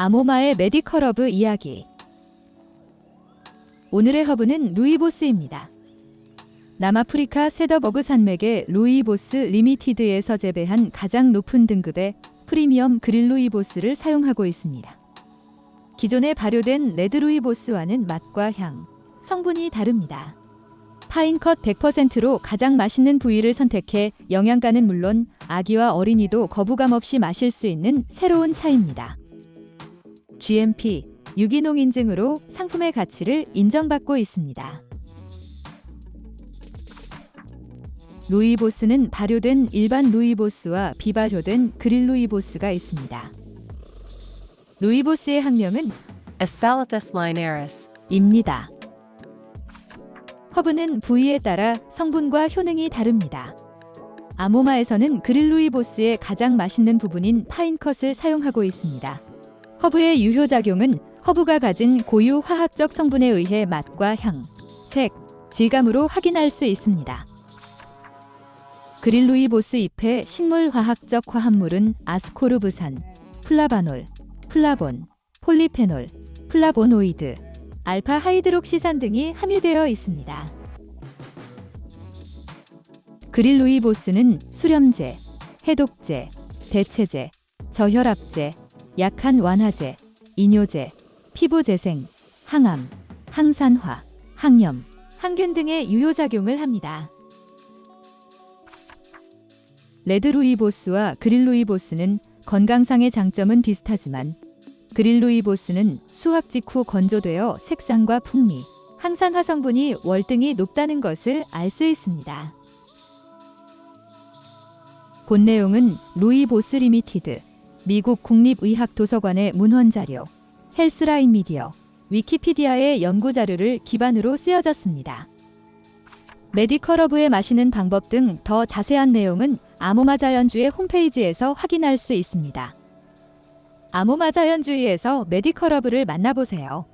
아모마의 medical 허브 이야기 오늘의 허브는 루이보스입니다. 남아프리카 세더버그 산맥의 Rooibos Limited에서 재배한 가장 높은 등급의 프리미엄 green 루이보스를 사용하고 있습니다. 기존에 발효된 red 루이보스와는 맛과 향, 성분이 다릅니다. fine cut 100%로 가장 맛있는 부위를 선택해 영양가는 물론 아기와 어린이도 거부감 없이 마실 수 있는 새로운 차입니다. GMP 유기농 인증으로 상품의 가치를 인정받고 있습니다. 루이보스는 발효된 일반 루이보스와 비발효된 그릴 루이보스가 있습니다. 루이보스의 학명은 Aspalathus linearis. 입니다. 허브는 부위에 따라 성분과 효능이 다릅니다. 아모마에서는 그릴 루이보스의 가장 맛있는 부분인 파인컷을 사용하고 있습니다. 허브의 유효작용은 허브가 가진 고유 화학적 성분에 의해 맛과 향, 색, 질감으로 확인할 수 있습니다. green 루이보스 잎의 식물화학적 화합물은 아스코르브산, 플라바놀, 플라본, 폴리페놀, 플라보노이드, 알파 하이드록시산 등이 함유되어 있습니다. green 루이보스는 수렴제, 해독제, 대체제, 저혈압제, 약한 완화제, 이뇨제, 피부 재생, 항암, 항산화, 항염, 항균 등의 유효작용을 합니다. 레드루이보스와 그릴루이보스는 건강상의 장점은 비슷하지만 그릴루이보스는 수확 직후 건조되어 색상과 풍미, 항산화 성분이 월등히 높다는 것을 알 수 있습니다. 본 내용은 Rooibos Limited, 미국 국립의학도서관의 문헌자료, Healthline Media, 위키피디아의 연구자료를 기반으로 쓰여졌습니다. medical 허브의 마시는 방법 등 더 자세한 내용은 아모마 자연주의 홈페이지에서 확인할 수 있습니다. 아모마 자연주의에서 medical 허브를 만나보세요.